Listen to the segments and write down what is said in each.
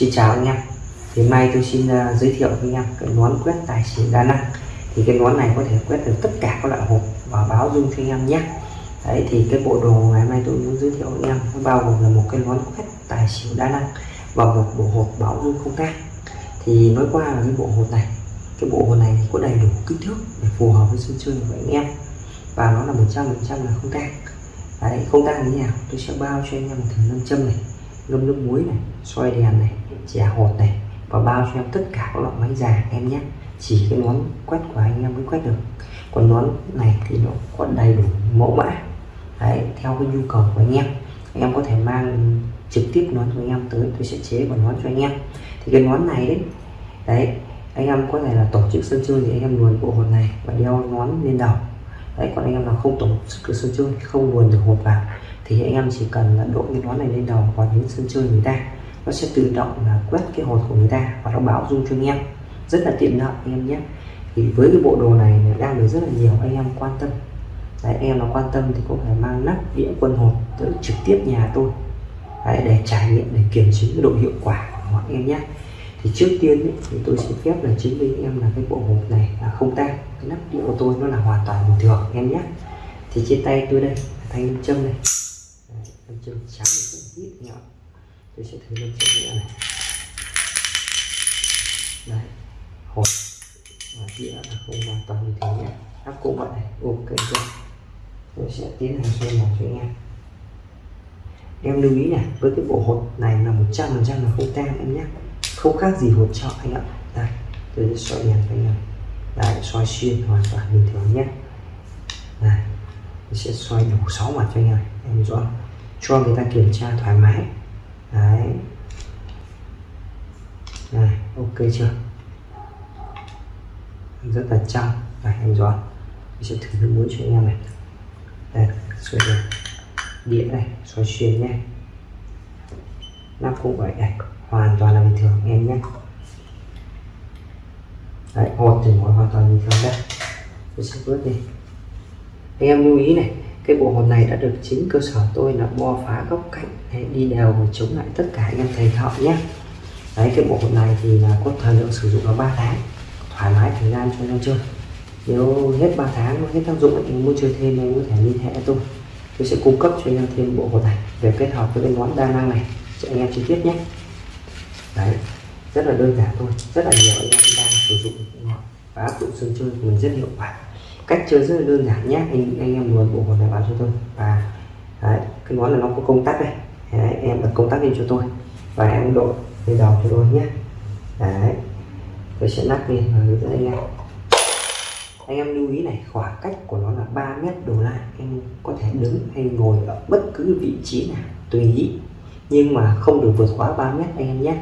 Xin chào anh em. Thì mai nay tôi xin uh, giới thiệu với anh em cái nón quét tài xỉu đa năng thì cái nón này có thể quét được tất cả các loại hộp và báo dung cho anh em nhé. Đấy thì cái bộ đồ ngày mai tôi muốn giới thiệu với anh em nó bao gồm là một cái nón quét tài xỉu đa năng và một bộ hộp báo dung không tan. thì nói qua là cái bộ hộp này. Cái bộ hộp này thì có đầy đủ kích thước để phù hợp với sân chơi của anh em. Và nó là 100% là không tan. đấy không tan như nào? Tôi sẽ bao cho anh em một thử nâng châm này ngâm nước muối này, xoay đèn này, chè hột này và bao cho em tất cả các loại máy già em nhé. Chỉ cái nón quét của anh em mới quét được. Còn nón này thì nó có đầy đủ mẫu mã. Đấy, theo cái nhu cầu của anh em. Em có thể mang trực tiếp nón cho anh em tới, tôi sẽ chế và nón cho anh em. Thì cái nón này đấy đấy, anh em có thể là tổ chức sân chơi thì anh em luồn bộ hột này và đeo nón lên đầu. Đấy, còn anh em nào không tổ chức sân chơi không luồn được hột vào thì anh em chỉ cần là đội cái nón này lên đầu và đến sân chơi người ta nó sẽ tự động là quét cái hột của người ta và nó báo dung cho anh em. Rất là tiện lợi anh em nhé. Thì với cái bộ đồ này đang được rất là nhiều anh em quan tâm. Đấy, anh em nào quan tâm thì có thể mang nắp đĩa quân hột tới trực tiếp nhà tôi. Đấy, để trải nghiệm để kiểm chứng cái độ hiệu quả của họ em nhé. Thì trước tiên ấy, thì tôi xin phép là chứng minh em là cái bộ hộp này là không tan cái nắp đĩa của tôi nó là hoàn toàn bình thường em nhé. Thì trên tay tôi đây thanh châm này nam chân trắng cũng ít nhọn tôi sẽ thử nam chân nhẹ này. Đấy hột và đĩa là không hoàn toàn như thế nhé. Áp cũng vậy. Này ok chưa tôi sẽ tiến hành xoay làm cho anh em em lưu ý này, với cái bộ hột này là 100% là không tan em nhé. Không khác gì hột trọ anh ạ. Đây, tôi sẽ xoay đèn cho anh em đấy xoay xuyên hoàn toàn bình thường nhé. Này tôi sẽ xoay đủ 6 mặt cho anh em em rõ cho người ta kiểm tra thoải mái. Đấy. Này, ok chưa? Rất là trong này, em rõ mình sẽ thử nước muối cho anh em này đây. Xoay này. đĩa này, xoay xuyên nhé. Nắp cũng vậy. Này hoàn toàn là bình thường em nhé. Đấy, hột thì mọi hoàn toàn bình thường đây. Mình sẽ vớt đi. Anh em lưu ý này cái bộ hồn này đã được chính cơ sở tôi là bo phá góc cạnh đấy, đi đều và chống lại tất cả anh em thầy thợ nhé. Đấy cái bộ hồn này thì là có thời lượng sử dụng là 3 tháng. Thoải mái thời gian cho anh chơi. Nếu hết 3 tháng hết tác dụng anh muốn chơi thêm em có thể liên hệ tôi. Tôi sẽ cung cấp cho anh em thêm bộ hồn này để kết hợp với cái món đa năng này cho anh em chi tiết nhé. Đấy rất là đơn giản thôi. Rất là nhiều anh em đang sử dụng và áp dụng sân chơi của mình rất hiệu quả cách chơi rất là đơn giản nhé. Anh anh em muốn bộ hồn này báo cho tôi. Và đấy, cái món là nó có công tắc này đấy, em đặt công tắc lên cho tôi. Và em đội lên đầu cho tôi nhé. Đấy tôi sẽ lắc lên và hướng dẫn anh em. Anh em lưu ý này khoảng cách của nó là 3 mét đổ lại. Em có thể đứng hay ngồi ở bất cứ vị trí nào tùy ý. Nhưng mà không được vượt quá 3 mét anh em nhé.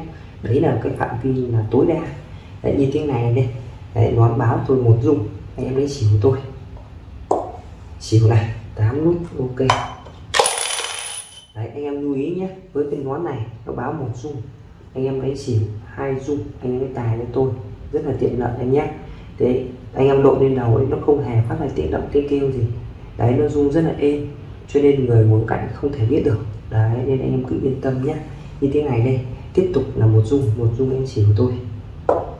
Đấy là cái phạm vi là tối đa. Đấy, như thế này đây. Đấy, nó báo tôi một dung anh em lấy xỉu tôi xỉu này 8 nút, ok. Đấy, anh em lưu ý nhé, với cái nón này, nó báo một dung anh em lấy xỉu, hai dung anh em lấy tài cho tôi. Rất là tiện lợi anh nhé. Thế, anh em độ lên đầu ấy, nó không hề phát ra tiếng động, tiếng kêu gì. Đấy, nó rung rất là êm, cho nên người muốn cạnh không thể biết được. Đấy, nên anh em cứ yên tâm nhé. Như thế này đây, tiếp tục là một dung một dung em xỉu tôi.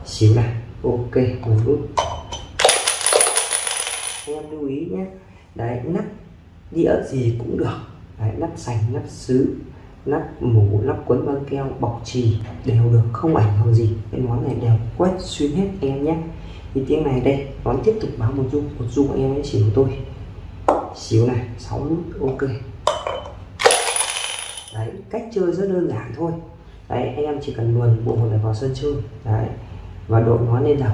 Xỉu này, ok, một nút lưu ý nhé. Đấy nắp đĩa gì cũng được. Đấy, nắp sành nắp sứ nắp mũ nắp quấn băng keo bọc trì đều được không ảnh hưởng gì. Cái món này đều quét xuyên hết em nhé. Thì tiếng này đây món tiếp tục báo một dung một dung em ấy xỉu tôi xíu này 6 nút ok. Đấy cách chơi rất đơn giản thôi. Đấy anh em chỉ cần luồn bộ hột này vào sân chơi. Đấy và đội nó lên đầu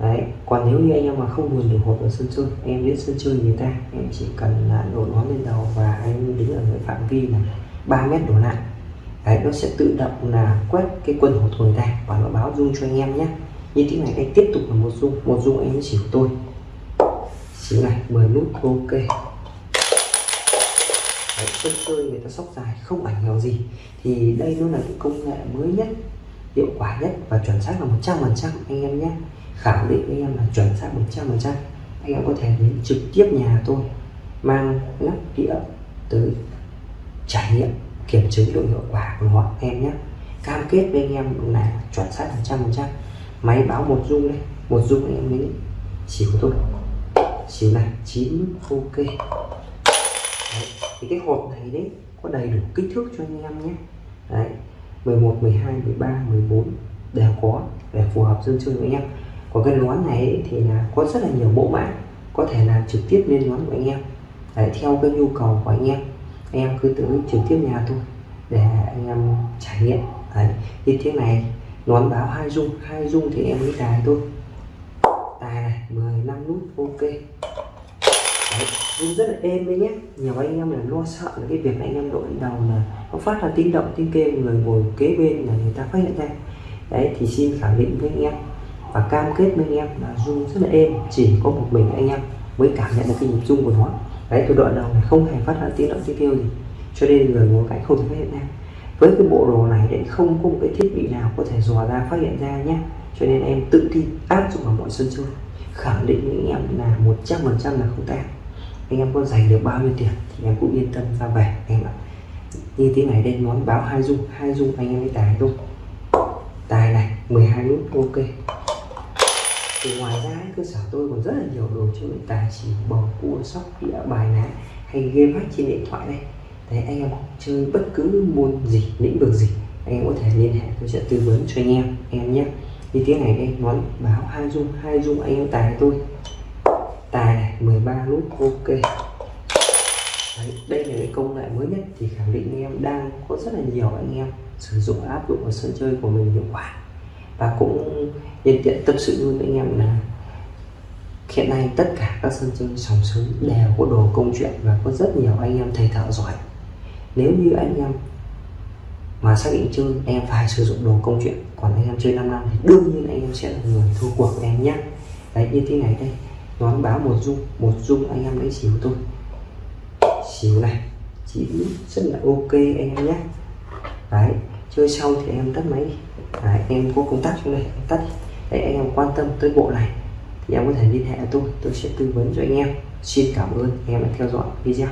đấy còn nếu như anh em mà không luồn được hộp ở sân chơi em đến sân chơi người ta em chỉ cần là đội nó lên đầu và anh đứng ở cái phạm vi là 3 mét đổ lại. Đấy nó sẽ tự động là quét cái quân hột người ta và nó báo dung cho anh em nhé. Như thế này anh tiếp tục là một dung một dung anh chỉ của tôi. Chỉ này 10 nút ok. Đấy, sân chơi người ta sóc dài không ảnh hưởng gì. Thì đây nó là cái công nghệ mới nhất hiệu quả nhất và chuẩn xác là 100 phần trăm anh em nhé khẳng định với em là chuẩn xác 100 phần trăm. Anh em có thể đến trực tiếp nhà tôi, mang lắp đĩa tới trải nghiệm, kiểm chứng độ hiệu quả của họ, em nhé. Cam kết với anh em là chuẩn xác phần trăm phần trăm. Máy báo một dung đây một dung anh em lấy xỉu thôi xỉu này chín, ok. Đấy. thì cái hộp này đấy có đầy đủ kích thước cho anh em nhé. Đấy 11 12 13 14 đều có để phù hợp dân chơi với anh em của cái nón này thì là có rất là nhiều mẫu mã có thể làm trực tiếp lên nón của anh em. Để theo cái nhu cầu của anh em. Anh em cứ tới trực tiếp nhà thôi để anh em trải nghiệm. Đấy như thế này nón báo hai dung hai dung thì em lấy tài thôi. Tài này 10 năm nút ok. Đấy, rất là êm đấy nhé. Nhiều anh em là lo sợ là cái việc anh em đội đầu là nó phát ra tiếng động tiếng kêu người ngồi kế bên là người ta phát hiện ra. Đấy thì xin khẳng định với anh em và cam kết với anh em là rung rất là êm, chỉ có một mình anh em mới cảm nhận được cái nhịp rung của nó. Đấy, tôi đoạn đầu này không hề phát ra tiếng động tiếng kêu gì, cho nên người ngồi cạnh không thể phát hiện ra. Với cái bộ đồ này đấy không có một cái thiết bị nào có thể dò ra, phát hiện ra nhé cho nên em tự tin áp dụng vào mọi sân chơi, khẳng định với anh em là một trăm phần trăm là không tan anh em có dành được bao nhiêu tiền thì em cũng yên tâm ra về, em ạ. Như thế này đây món báo hai dung hai dung anh em mới tài luôn tài này 12 nút, ok cơ sở tôi còn rất là nhiều đồ chơi tài xỉu bầu cua sóc đĩa bài ná hay game hack trên điện thoại đây. Đấy anh em chơi bất cứ môn gì lĩnh vực gì anh em có thể liên hệ tôi sẽ tư vấn cho anh em em nhé. Như tiếng này đây nói báo hai dung hai dung anh em tài tôi. Tài này 13 nút ok. Đấy, đây là cái công nghệ mới nhất thì khẳng định anh em đang có rất là nhiều anh em sử dụng áp dụng ở sân chơi của mình hiệu quả. Và cũng nhân tiện tâm sự luôn với anh em là hiện nay tất cả các sân chơi sòng sới đều có đồ công chuyện và có rất nhiều anh em thầy thợ giỏi. Nếu như anh em mà xác định chơi em phải sử dụng đồ công chuyện. Còn anh em chơi 5 năm thì đương nhiên anh em sẽ là người thua cuộc em nhé. Đấy như thế này đây. Nón báo một dung. Một dung anh em lấy xíu tôi xíu này. Chỉ rất là ok anh em nhé. Đấy chơi xong thì em tắt máy đấy, em có công tắc trong đây. Em tắt đấy anh em quan tâm tới bộ này thì em có thể liên hệ tôi tôi sẽ tư vấn cho anh em. Xin cảm ơn, em đã theo dõi video.